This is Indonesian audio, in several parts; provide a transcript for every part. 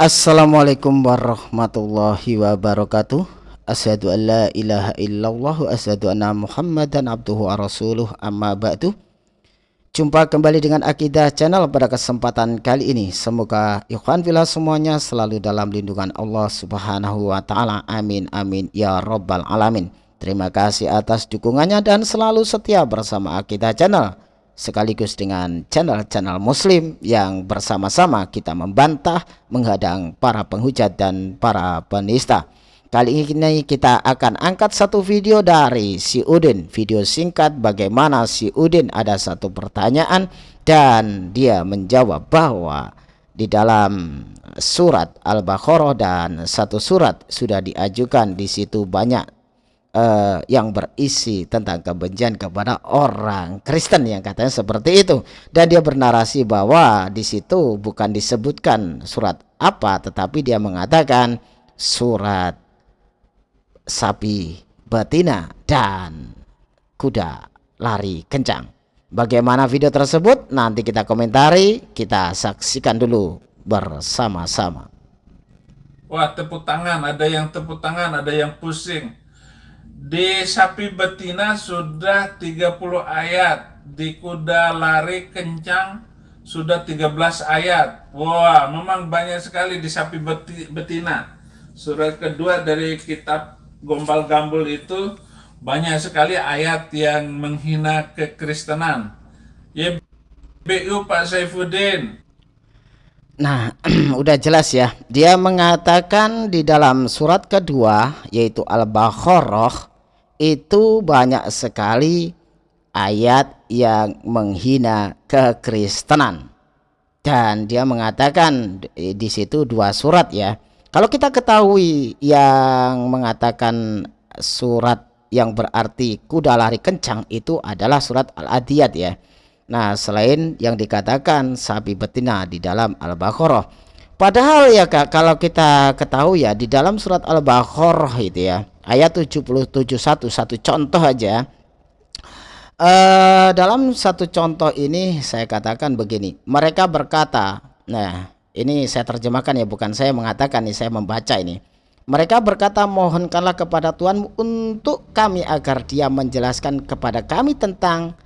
Assalamualaikum warahmatullahi wabarakatuh. Asyadu an la ilaha illallah Asyadu anna muhammadan abduhu wa rasuluh. Amma ba'du. Jumpa kembali dengan Akidah Channel pada kesempatan kali ini. Semoga ikhwan filah semuanya selalu dalam lindungan Allah subhanahu wa ta'ala. Amin amin ya rabbal alamin. Terima kasih atas dukungannya dan selalu setia bersama Akidah Channel sekaligus dengan channel-channel muslim yang bersama-sama kita membantah, menghadang para penghujat dan para penista. Kali ini kita akan angkat satu video dari si Udin, video singkat bagaimana si Udin ada satu pertanyaan dan dia menjawab bahwa di dalam surat Al-Baqarah dan satu surat sudah diajukan di situ banyak uh, yang berisi tentang kebencian kepada orang Kristen yang katanya seperti itu. Dan dia bernarasi bahwa di situ bukan disebutkan surat apa tetapi dia mengatakan surat sapi betina dan kuda lari kencang. Bagaimana video tersebut? Nanti kita komentari kita saksikan dulu bersama-sama. Wah tepuk tangan. Ada yang tepuk tangan ada yang pusing di sapi betina sudah 30 ayat. Di kuda lari kencang sudah 13 ayat. Wah, memang banyak sekali di sapi betina. Surat kedua dari kitab Gombal Gambul itu banyak sekali ayat yang menghina kekristenan. Ya, BU Pak Saifuddin. Nah, udah jelas ya. Dia mengatakan di dalam surat kedua yaitu Al-Baqarah itu banyak sekali ayat yang menghina kekristenan. Dan dia mengatakan di situ dua surat ya. Kalau kita ketahui yang mengatakan surat yang berarti kuda lari kencang itu adalah surat al-adiyat ya nah selain yang dikatakan sapi betina di dalam al-baqarah Padahal ya Kak, kalau kita ketahui ya di dalam surat Al-Baqarah itu ya, ayat 77 satu contoh aja. Uh, dalam satu contoh ini saya katakan begini, mereka berkata, nah ini saya terjemahkan ya bukan saya mengatakan nih saya membaca ini. Mereka berkata mohonkanlah kepada Tuhan untuk kami agar dia menjelaskan kepada kami tentang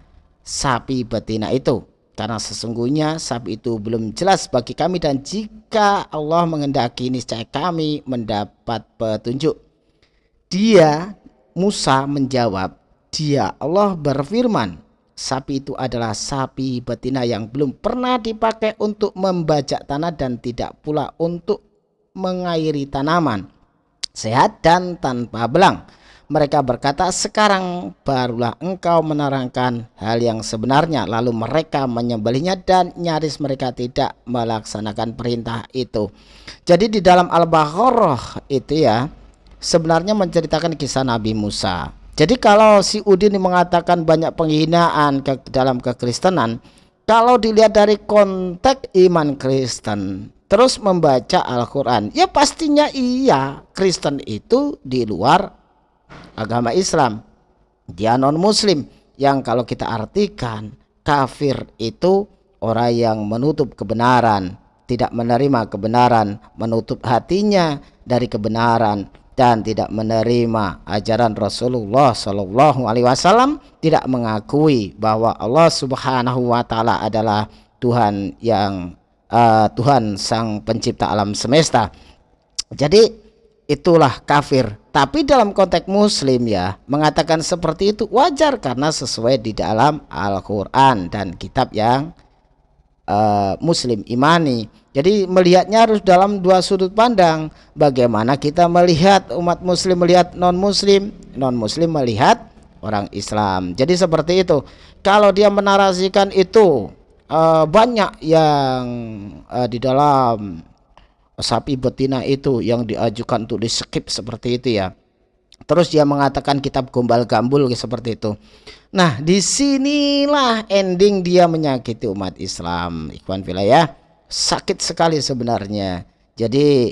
sapi betina itu karena sesungguhnya sapi itu belum jelas bagi kami dan jika Allah mengendaki niscaya kami mendapat petunjuk. Dia Musa menjawab, dia Allah berfirman, sapi itu adalah sapi betina yang belum pernah dipakai untuk membajak tanah dan tidak pula untuk mengairi tanaman. Sehat dan tanpa belang mereka berkata, sekarang barulah engkau menerangkan hal yang sebenarnya. Lalu mereka menyembelihnya dan nyaris mereka tidak melaksanakan perintah itu. Jadi di dalam Al-Baqarah itu ya, sebenarnya menceritakan kisah Nabi Musa. Jadi kalau si Udin mengatakan banyak penghinaan ke dalam kekristenan, kalau dilihat dari konteks iman Kristen, terus membaca Al-Quran, ya pastinya iya Kristen itu di luar agama Islam. Dia non muslim yang kalau kita artikan kafir itu orang yang menutup kebenaran tidak menerima kebenaran menutup hatinya dari kebenaran dan tidak menerima ajaran Rasulullah Shallallahu Alaihi Wasallam tidak mengakui bahwa Allah Subhanahu Wa Taala adalah Tuhan yang uh, Tuhan sang pencipta alam semesta. Jadi itulah kafir tapi dalam konteks muslim ya mengatakan seperti itu wajar karena sesuai di dalam Al-Qur'an dan kitab yang uh, muslim imani. Jadi melihatnya harus dalam dua sudut pandang. Bagaimana kita melihat umat muslim melihat non muslim, non muslim melihat orang Islam. Jadi seperti itu. Kalau dia menarasikan itu uh, banyak yang uh, di dalam sapi betina itu yang diajukan untuk di skip seperti itu ya. Terus dia mengatakan kitab gombal gambul seperti itu. Nah di sinilah ending dia menyakiti umat Islam ikhwan ya. Sakit sekali sebenarnya. Jadi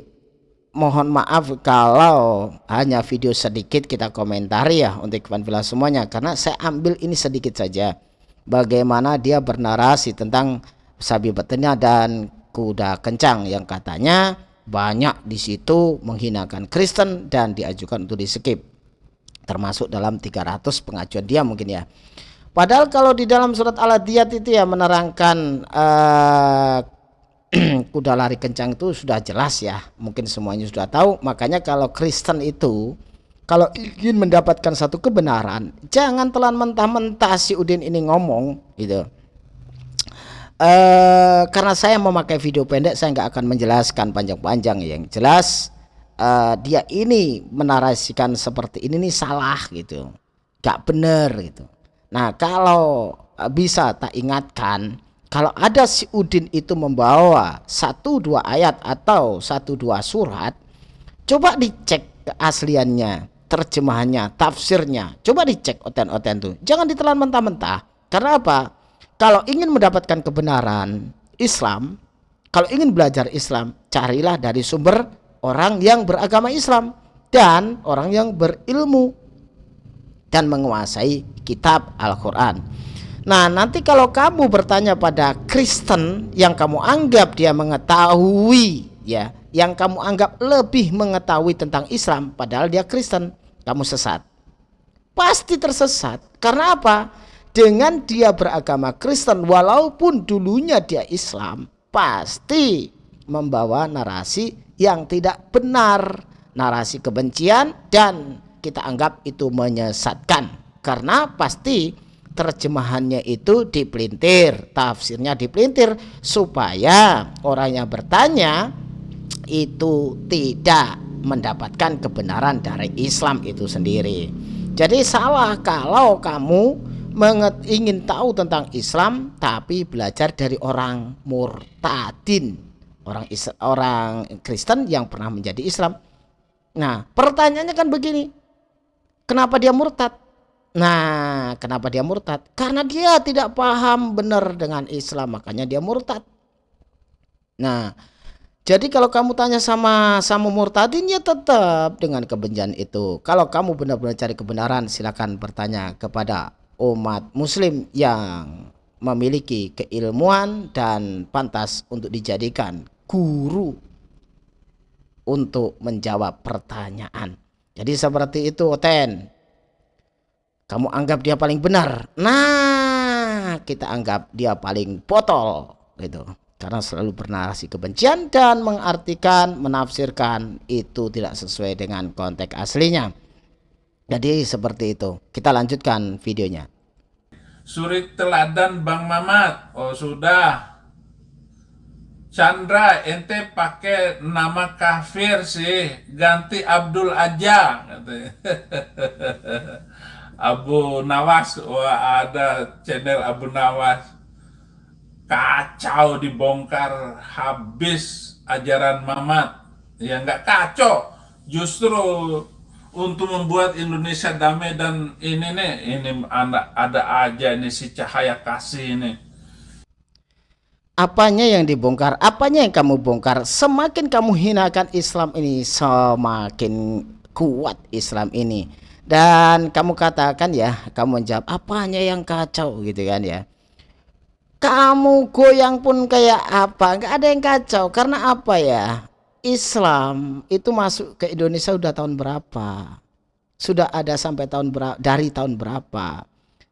mohon maaf kalau hanya video sedikit kita komentari ya untuk ikhwan villa semuanya. Karena saya ambil ini sedikit saja. Bagaimana dia bernarasi tentang sapi betina dan kuda kencang yang katanya banyak di situ menghinakan Kristen dan diajukan untuk di skip. Termasuk dalam 300 pengajuan dia mungkin ya. Padahal kalau di dalam surat al-adiyat itu ya menerangkan uh, kuda lari kencang itu sudah jelas ya. Mungkin semuanya sudah tahu. Makanya kalau Kristen itu kalau ingin mendapatkan satu kebenaran jangan telan mentah-mentah si Udin ini ngomong gitu uh, karena saya memakai video pendek saya nggak akan menjelaskan panjang-panjang. Yang jelas uh, dia ini menarasikan seperti ini nih salah gitu. Nggak bener gitu. Nah kalau uh, bisa tak ingatkan kalau ada si Udin itu membawa satu dua ayat atau satu dua surat coba dicek keasliannya terjemahannya tafsirnya. Coba dicek oten-oten tuh. Jangan ditelan mentah-mentah. Karena apa kalau ingin mendapatkan kebenaran Islam, kalau ingin belajar Islam, carilah dari sumber orang yang beragama Islam dan orang yang berilmu dan menguasai kitab Al-Quran. Nah, nanti kalau kamu bertanya pada Kristen yang kamu anggap dia mengetahui, ya, yang kamu anggap lebih mengetahui tentang Islam, padahal dia Kristen, kamu sesat. Pasti tersesat. Karena apa? Dengan dia beragama Kristen walaupun dulunya dia Islam pasti membawa narasi yang tidak benar narasi kebencian dan kita anggap itu menyesatkan. Karena pasti terjemahannya itu dipelintir tafsirnya dipelintir supaya orang yang bertanya itu tidak mendapatkan kebenaran dari Islam itu sendiri. Jadi salah kalau kamu menget, ingin tahu tentang Islam tapi belajar dari orang murtadin. Orang Islam, orang Kristen yang pernah menjadi Islam. Nah pertanyaannya kan begini. Kenapa dia murtad? Nah kenapa dia murtad? Karena dia tidak paham benar dengan Islam makanya dia murtad. Nah jadi kalau kamu tanya sama sama murtadin ya tetap dengan kebencian itu. Kalau kamu benar-benar cari kebenaran silakan bertanya kepada umat muslim yang memiliki keilmuan dan pantas untuk dijadikan guru untuk menjawab pertanyaan. Jadi seperti itu Oten. Kamu anggap dia paling benar. Nah, kita anggap dia paling botol gitu. Karena selalu bernarasi kebencian dan mengartikan, menafsirkan itu tidak sesuai dengan konteks aslinya. Jadi seperti itu. Kita lanjutkan videonya. Suri teladan Bang Mamat. Oh sudah. Chandra ente pakai nama kafir sih. Ganti Abdul aja. Abu Nawas. Wah ada channel Abu Nawas. Kacau dibongkar habis ajaran Mamat. Ya nggak kacau. Justru untuk membuat Indonesia damai dan ini nih ini ada ada aja ini si cahaya kasih ini. Apanya yang dibongkar? Apanya yang kamu bongkar? Semakin kamu hinakan Islam ini semakin kuat Islam ini. Dan kamu katakan ya kamu menjawab apanya yang kacau? gitu kan ya. Kamu goyang pun kayak apa? Nggak ada yang kacau. Karena apa ya Islam itu masuk ke Indonesia sudah tahun berapa? Sudah ada sampai tahun berapa? Dari tahun berapa?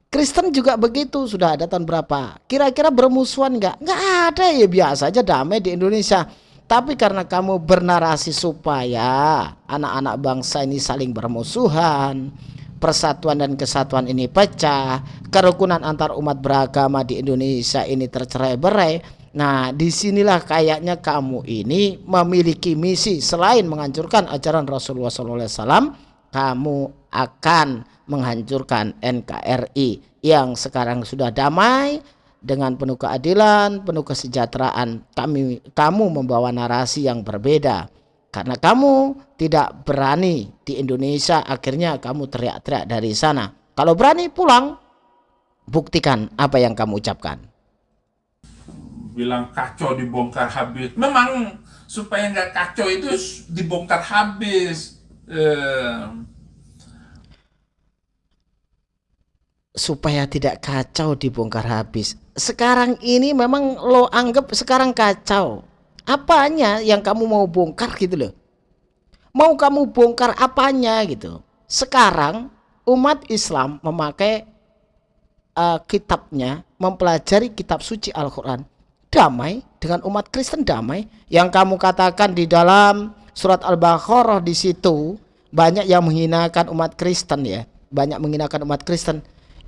Kristen juga begitu, sudah ada tahun berapa? Kira-kira bermusuhan nggak? Nggak ada ya biasa aja damai di Indonesia. Tapi karena kamu bernarasi supaya anak-anak bangsa ini saling bermusuhan, persatuan dan kesatuan ini pecah, kerukunan antar umat beragama di Indonesia ini tercerai-berai, Nah, di sinilah kayaknya kamu ini memiliki misi selain menghancurkan ajaran Rasulullah SAW, kamu akan menghancurkan NKRI yang sekarang sudah damai dengan penuh keadilan, penuh kesejahteraan. Kami, kamu membawa narasi yang berbeda karena kamu tidak berani di Indonesia. Akhirnya kamu teriak-teriak dari sana. Kalau berani pulang, buktikan apa yang kamu ucapkan bilang kacau dibongkar habis. Memang supaya nggak kacau itu dibongkar habis. Eh. Supaya tidak kacau dibongkar habis. Sekarang ini memang lo anggap sekarang kacau. apanya yang kamu mau bongkar gitu loh mau kamu bongkar apanya gitu sekarang umat Islam memakai uh, kitabnya mempelajari kitab suci Al-Quran damai dengan umat Kristen damai yang kamu katakan di dalam surat Al-Baqarah di situ banyak yang menghinakan umat Kristen ya. Banyak menghinakan umat Kristen.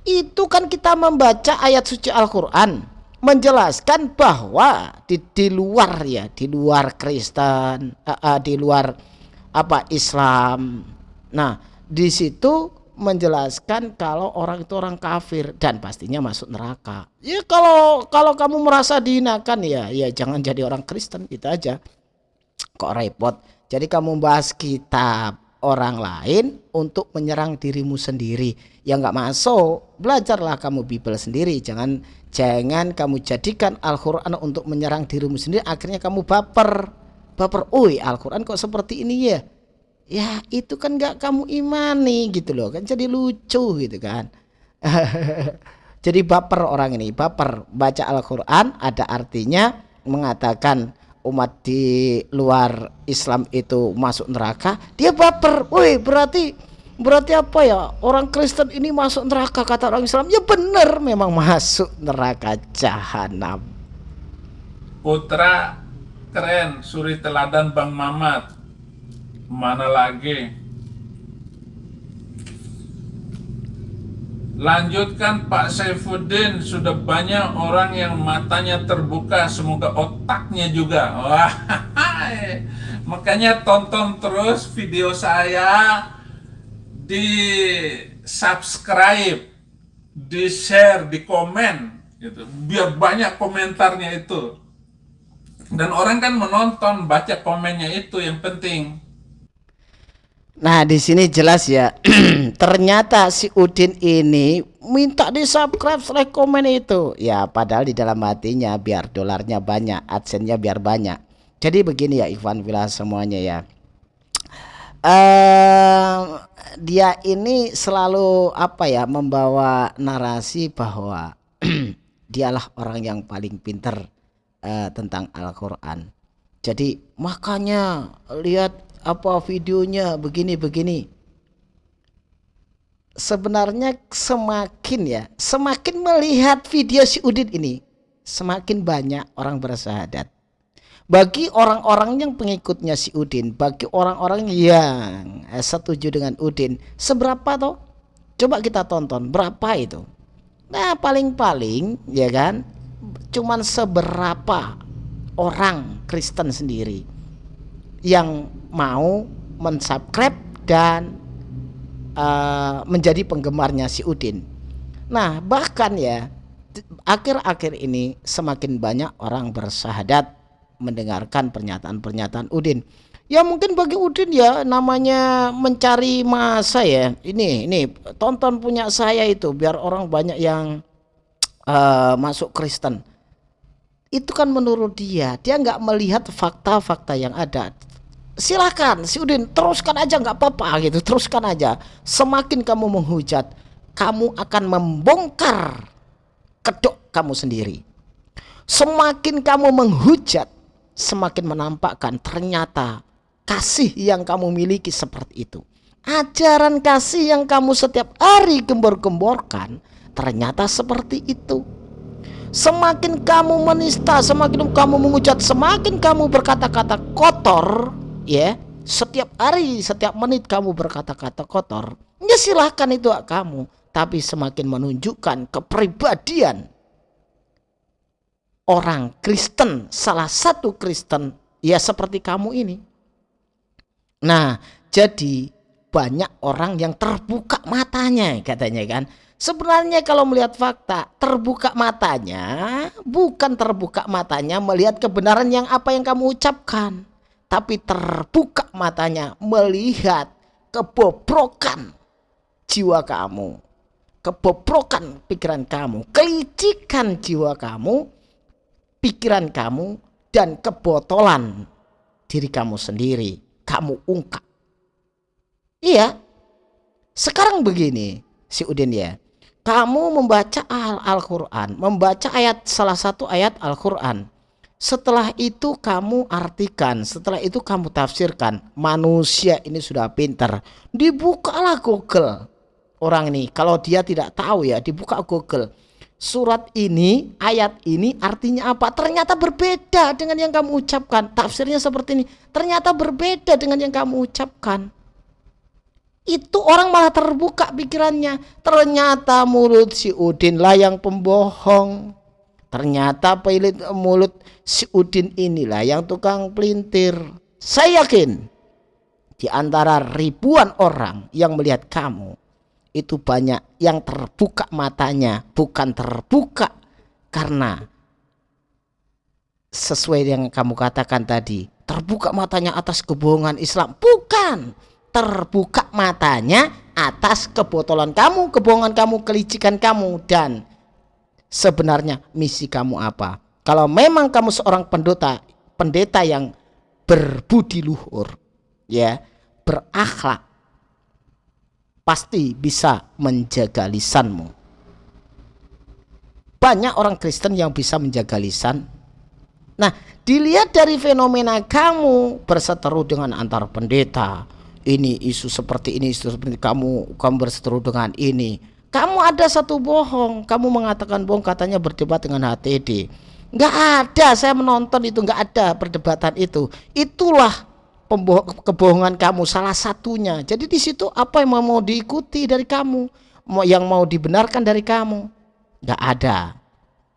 Itu kan kita membaca ayat suci Al-Quran menjelaskan bahwa di, di luar ya di luar Kristen uh, uh, di luar apa Islam. Nah di situ menjelaskan kalau orang itu orang kafir dan pastinya masuk neraka. Ya kalau kalau kamu merasa dihinakan ya ya jangan jadi orang Kristen gitu aja. Kok repot? Jadi kamu bahas kitab orang lain untuk menyerang dirimu sendiri. Yang nggak masuk. Belajarlah kamu Bible sendiri. Jangan jangan kamu jadikan Al-Quran untuk menyerang dirimu sendiri. Akhirnya kamu baper. Baper oi Al-Quran kok seperti ini ya ya itu kan nggak kamu imani gitu loh kan jadi lucu gitu kan. Jadi baper orang ini baper. Baca Al-Quran ada artinya mengatakan umat di luar Islam itu masuk neraka dia baper. Woi berarti berarti apa ya? Orang Kristen ini masuk neraka kata orang Islam. Ya benar memang masuk neraka jahanam. Putra keren suri teladan Bang Mamat mana lagi? Lanjutkan Pak Saifuddin. Sudah banyak orang yang matanya terbuka. Semoga otaknya juga. Wah, Makanya tonton terus video saya Di subscribe Di share, di komen gitu. Biar banyak komentarnya itu. Dan orang kan menonton Baca komennya itu yang penting Nah, di sini jelas ya. Ternyata si Udin ini minta di subscribe, like, komen itu. Ya, padahal di dalam hatinya biar dolarnya banyak, adsense-nya biar banyak. Jadi begini ya Ivan Villa semuanya ya. Uh, dia ini selalu apa ya membawa narasi bahwa dialah orang yang paling pinter uh, tentang Al-Quran. Jadi makanya lihat apa videonya begini-begini. Sebenarnya semakin ya, semakin melihat video si Udin ini, semakin banyak orang bersahadat. Bagi orang-orang yang pengikutnya si Udin, bagi orang-orang yang eh, setuju dengan Udin, seberapa toh? Coba kita tonton berapa itu. Nah, paling-paling ya kan, cuman seberapa orang Kristen sendiri yang mau mensubscribe dan uh, menjadi penggemarnya si Udin. Nah, bahkan ya akhir-akhir ini semakin banyak orang bersahadat mendengarkan pernyataan-pernyataan Udin. Ya mungkin bagi Udin ya namanya mencari masa ya. Ini ini tonton punya saya itu biar orang banyak yang uh, masuk Kristen. Itu kan menurut dia, dia nggak melihat fakta-fakta yang ada silakan si Udin teruskan aja nggak apa-apa gitu. Teruskan aja. Semakin kamu menghujat kamu akan membongkar kedok kamu sendiri. Semakin kamu menghujat semakin menampakkan ternyata kasih yang kamu miliki seperti itu. Ajaran kasih yang kamu setiap hari gembor-gemborkan ternyata seperti itu. Semakin kamu menista semakin kamu menghujat semakin kamu berkata-kata kotor ya setiap hari setiap menit kamu berkata-kata kotor ya silahkan itu hak kamu. Tapi semakin menunjukkan kepribadian orang Kristen salah satu Kristen ya seperti kamu ini. Nah jadi banyak orang yang terbuka matanya katanya kan. Sebenarnya kalau melihat fakta terbuka matanya bukan terbuka matanya melihat kebenaran yang apa yang kamu ucapkan tapi terbuka matanya melihat kebobrokan jiwa kamu, kebobrokan pikiran kamu, kelicikan jiwa kamu, pikiran kamu, dan kebotolan diri kamu sendiri. Kamu ungkap. Iya, sekarang begini, si Udin ya. Kamu membaca Al-Quran, membaca ayat salah satu ayat Al-Quran setelah itu kamu artikan, setelah itu kamu tafsirkan. Manusia ini sudah pintar. Dibukalah Google. Orang ini kalau dia tidak tahu ya, dibuka Google. Surat ini, ayat ini artinya apa? Ternyata berbeda dengan yang kamu ucapkan. Tafsirnya seperti ini. Ternyata berbeda dengan yang kamu ucapkan. Itu orang malah terbuka pikirannya. Ternyata mulut si Udin lah yang pembohong Ternyata pelit mulut si Udin inilah yang tukang pelintir. Saya yakin di antara ribuan orang yang melihat kamu itu banyak yang terbuka matanya, bukan terbuka karena sesuai yang kamu katakan tadi, terbuka matanya atas kebohongan Islam. Bukan, terbuka matanya atas kebotolan kamu, kebohongan kamu, kelicikan kamu dan sebenarnya misi kamu apa. Kalau memang kamu seorang pendeta, pendeta yang berbudi luhur, ya, berakhlak, pasti bisa menjaga lisanmu. Banyak orang Kristen yang bisa menjaga lisan. Nah, dilihat dari fenomena kamu berseteru dengan antar pendeta, ini isu seperti ini, isu seperti kamu, kamu berseteru dengan ini kamu ada satu bohong, kamu mengatakan bohong katanya berdebat dengan HTD. Nggak ada, saya menonton itu nggak ada perdebatan itu. Itulah kebohongan kamu salah satunya. Jadi di situ apa yang mau diikuti dari kamu, yang mau dibenarkan dari kamu, nggak ada.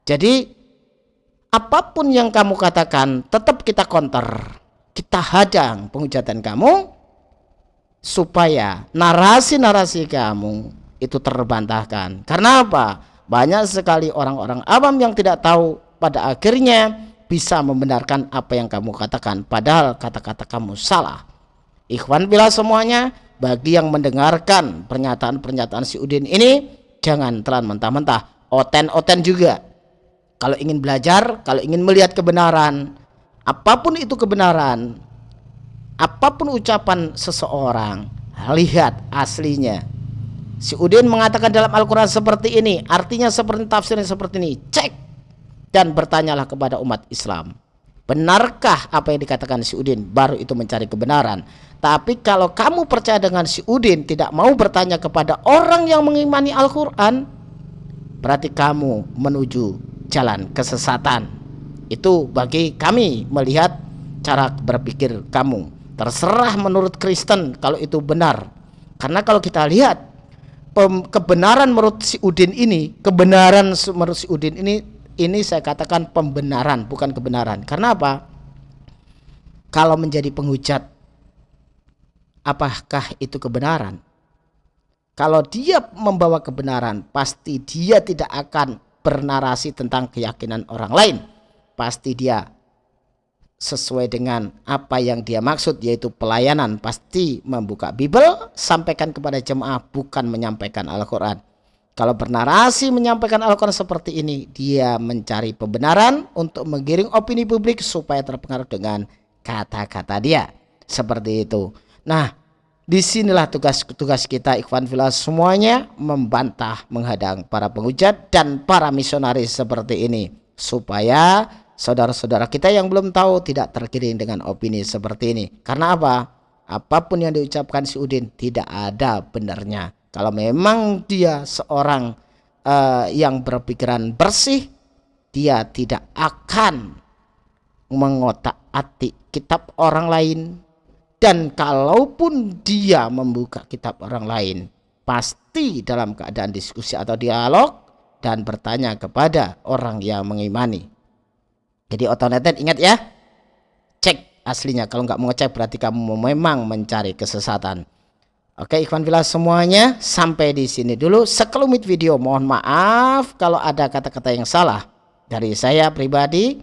Jadi apa pun yang kamu katakan tetap kita counter, kita hadang penghujatan kamu supaya narasi-narasi kamu itu terbantahkan. Karena apa? Banyak sekali orang-orang awam yang tidak tahu pada akhirnya bisa membenarkan apa yang kamu katakan padahal kata-kata kamu salah. Ikhwan bila semuanya bagi yang mendengarkan pernyataan-pernyataan si Udin ini jangan telan mentah-mentah. Oten-oten juga. Kalau ingin belajar, kalau ingin melihat kebenaran, apa pun itu kebenaran, apa pun ucapan seseorang, lihat aslinya Si Udin mengatakan dalam Al-Quran seperti ini Artinya seperti tafsirnya seperti ini Cek. Dan bertanyalah kepada umat Islam Benarkah apa yang dikatakan si Udin? Baru itu mencari kebenaran. Tapi kalau kamu percaya dengan si Udin Tidak mau bertanya kepada orang yang mengimani Al-Quran Berarti kamu menuju jalan kesesatan. Itu bagi kami melihat cara berpikir kamu. Terserah menurut Kristen kalau itu benar. Karena kalau kita lihat kebenaran menurut si Udin ini, kebenaran menurut si Udin ini ini saya katakan pembenaran bukan kebenaran. Karena apa? Kalau menjadi penghujat apakah itu kebenaran? Kalau dia membawa kebenaran, pasti dia tidak akan bernarasi tentang keyakinan orang lain. Pasti dia sesuai dengan apa yang dia maksud yaitu pelayanan pasti membuka Bible sampaikan kepada jemaah bukan menyampaikan Al-Quran. Kalau bernarasi menyampaikan Al-Quran seperti ini dia mencari pembenaran untuk menggiring opini publik supaya terpengaruh dengan kata-kata dia. Seperti itu. Nah di sinilah tugas-tugas kita Ikhwan Filas semuanya membantah menghadang para penghujat dan para misionaris seperti ini. Supaya saudara-saudara kita yang belum tahu tidak terkiring dengan opini seperti ini. Karena apa? Apa pun yang diucapkan si Udin tidak ada benarnya. Kalau memang dia seorang uh, yang berpikiran bersih, dia tidak akan mengotak-atik kitab orang lain. Dan kalaupun dia membuka kitab orang lain, pasti dalam keadaan diskusi atau dialog dan bertanya kepada orang yang mengimani jadi otomatis ingat ya, cek aslinya. Kalau nggak mau ngecek berarti kamu memang mencari kesesatan. Oke Ikhwan Villa semuanya sampai di sini dulu sekelumit video. Mohon maaf kalau ada kata-kata yang salah dari saya pribadi.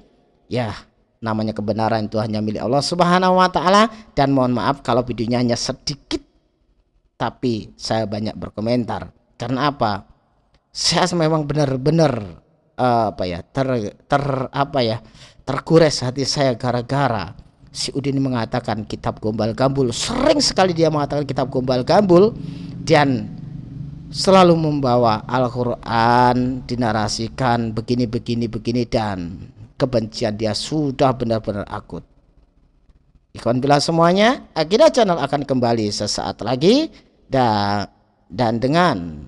Ya namanya kebenaran itu hanya milik Allah Subhanahu Wa Taala dan mohon maaf kalau videonya hanya sedikit tapi saya banyak berkomentar karena apa saya memang benar-benar apa ya ter ter apa ya tergores hati saya gara-gara si Udin mengatakan kitab gombal gambul sering sekali dia mengatakan kitab gombal gambul dan selalu membawa Al-Quran dinarasikan begini begini begini dan kebencian dia sudah benar-benar akut. Ikhwan bila semuanya, Akidah Channel akan kembali sesaat lagi dan dan dengan